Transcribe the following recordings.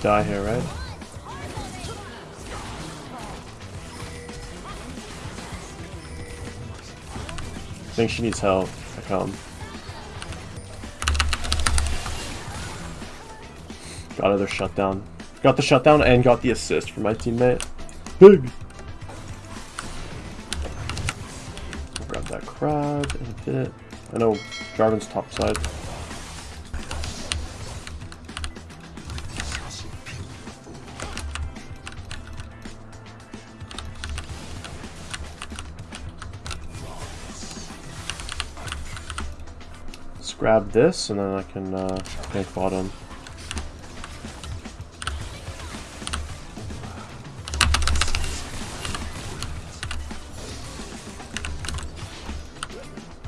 Die here, right? I think she needs help. I come. Got other shutdown. Got the shutdown and got the assist for my teammate. Big! Grab that crab in a bit. I know Jarvan's top side. Grab this and then I can uh, make bottom.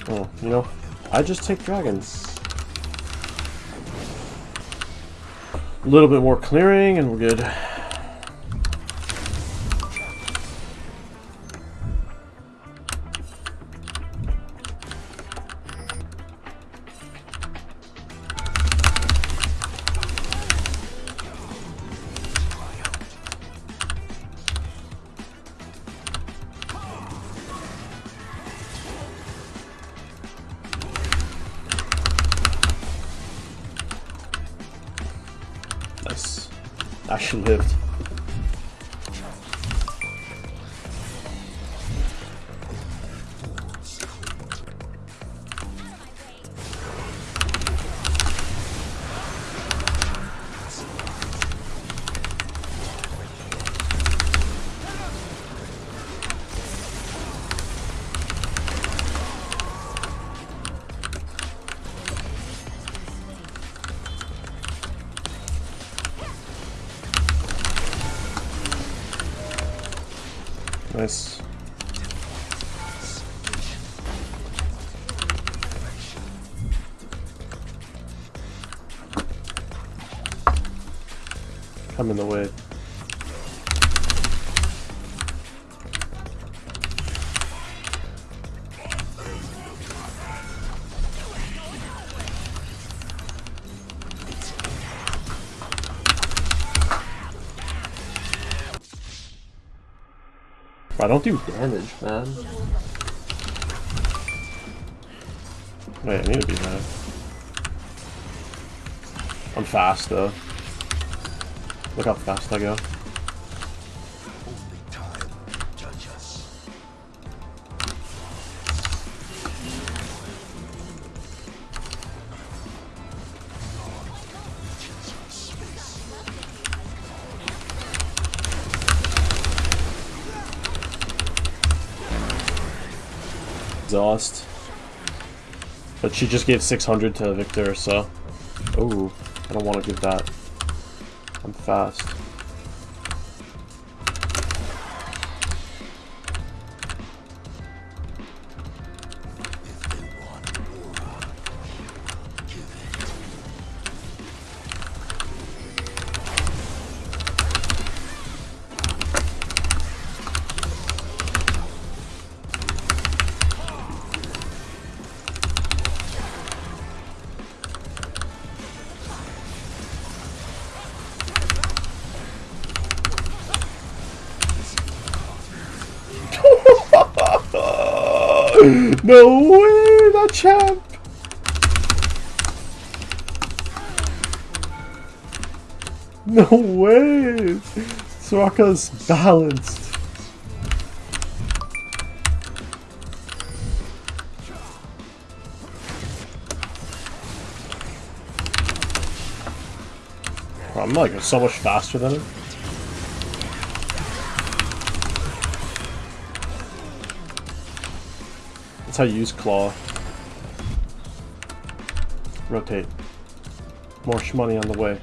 Oh, you know, I just take dragons. A little bit more clearing and we're good. Nice. Actually lived. Nice. Come in the way. I don't do damage, man. Oh, Wait, I need to be mad. I'm fast, though. Look how fast I go. Exhaust. But she just gave 600 to Viktor, so... Oh, I don't want to give that. I'm fast. No way, that champ! No way! Soraka's balanced. I'm like so much faster than him. That's how you use claw. Rotate. More money on the way.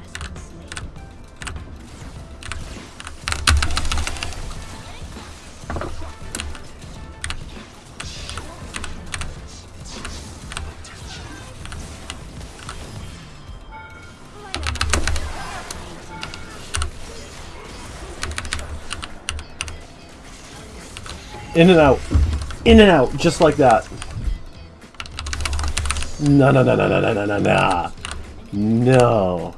In and out. In and out, just like that. No, no, no, no, no, no, no, no, no. No.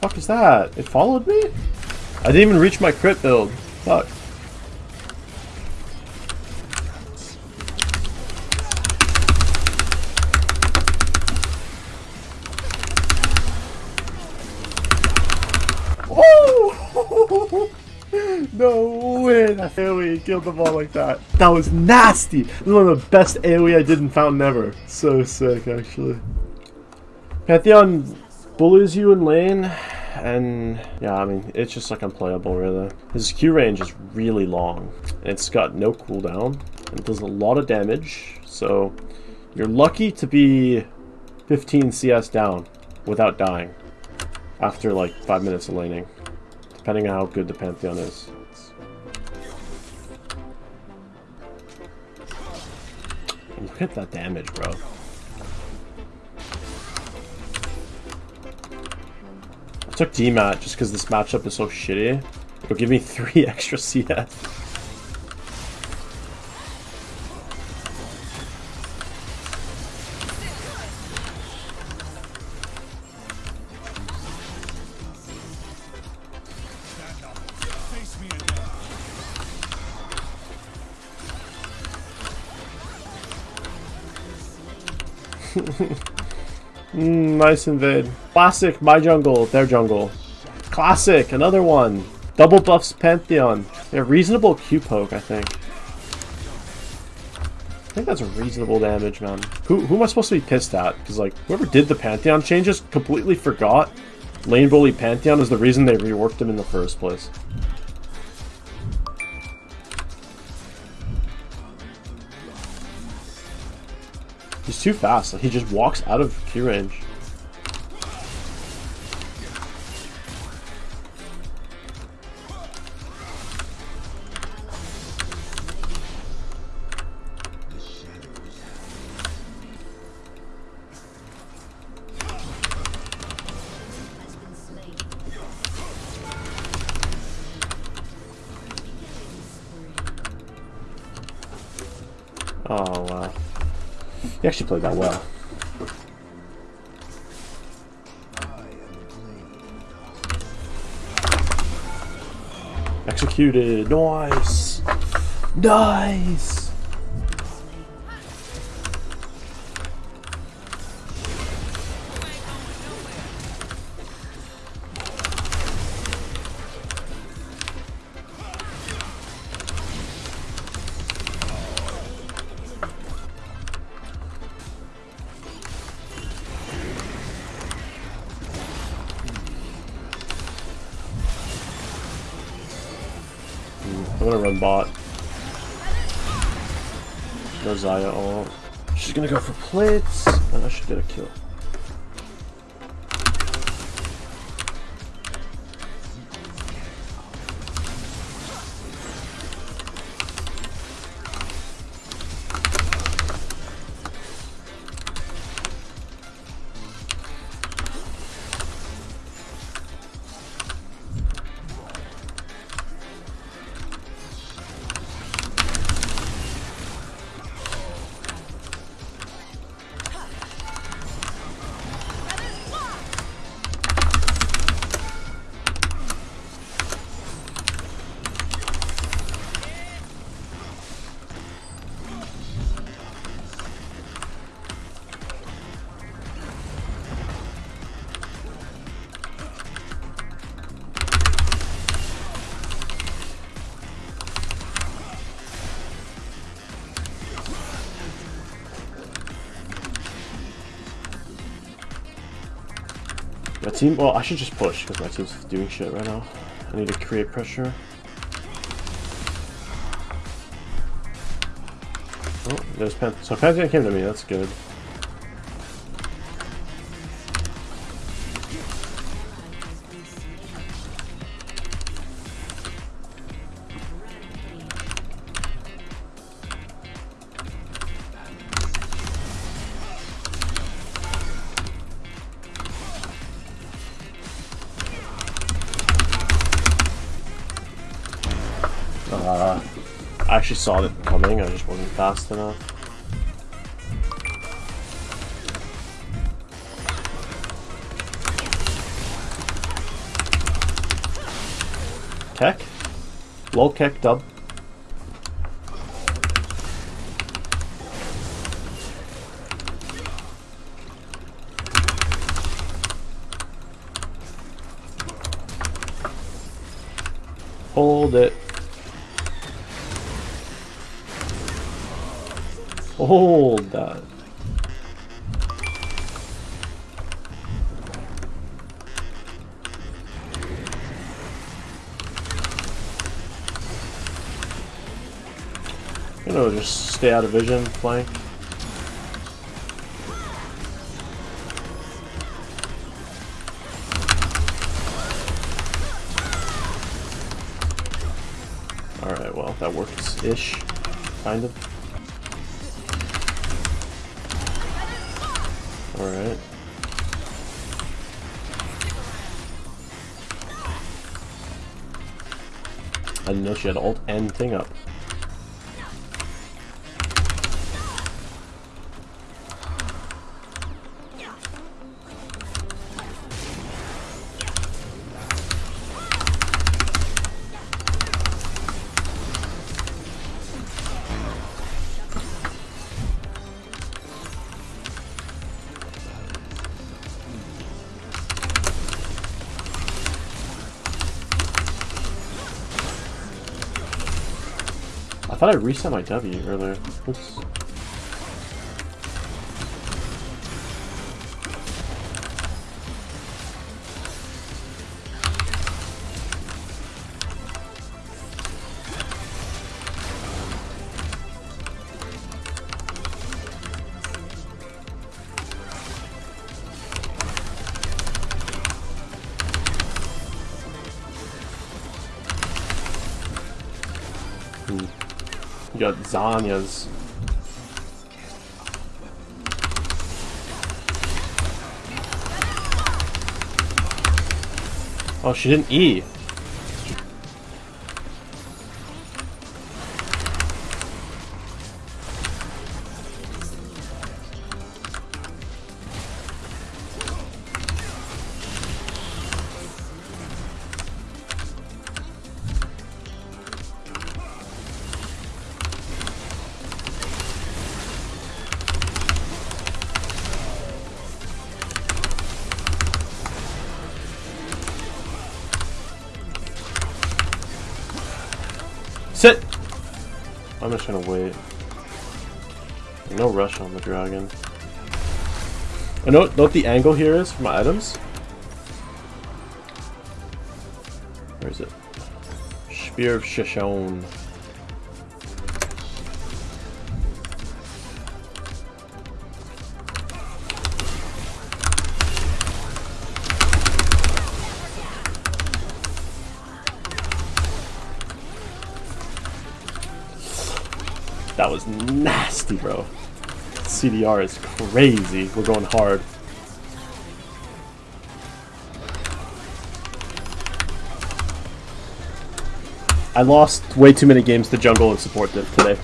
Fuck is that? It followed me? I didn't even reach my crit build. Fuck. No way! That killed them all like that. That was nasty! This is one of the best AoE I did in Fountain ever. So sick, actually. Pantheon bullies you in lane, and yeah, I mean, it's just like unplayable, really. His Q range is really long. It's got no cooldown, and it does a lot of damage, so you're lucky to be 15 CS down without dying after like 5 minutes of laning, depending on how good the Pantheon is. At that damage, bro. I took DMAT just because this matchup is so shitty. It'll give me 3 extra CS. Nice invade. Classic, my jungle, their jungle. Classic, another one. Double buffs Pantheon. Yeah, reasonable Q poke, I think. I think that's a reasonable damage, man. Who, who am I supposed to be pissed at? Because, like, whoever did the Pantheon changes completely forgot Lane Bully Pantheon is the reason they reworked him in the first place. He's too fast. Like, he just walks out of Q range. Actually played that well. Executed. Nice. Nice. I'm gonna run bot. No Xayah ult. She's gonna go for plates, and I should get a kill. Team, well, I should just push because my team's doing shit right now. I need to create pressure. Oh, there's Pen. So Pantheon came to me, that's good. Uh, I actually saw it coming, I just wasn't fast enough. Keck. Lol Keck dub. Hold it. Hold that. You know, just stay out of vision, flank. Alright, well, that works-ish. Kind of. Alright. I didn't know she had ult and thing up. Thought I reset my W earlier. Oops. You Zanya's. Oh, she didn't E. Sit! I'm just gonna wait. No rush on the dragon. I know, know what the angle here is for my items? Where is it? Spear of Shojin. That was nasty, bro. CDR is crazy. We're going hard. I lost way too many games to jungle and support today.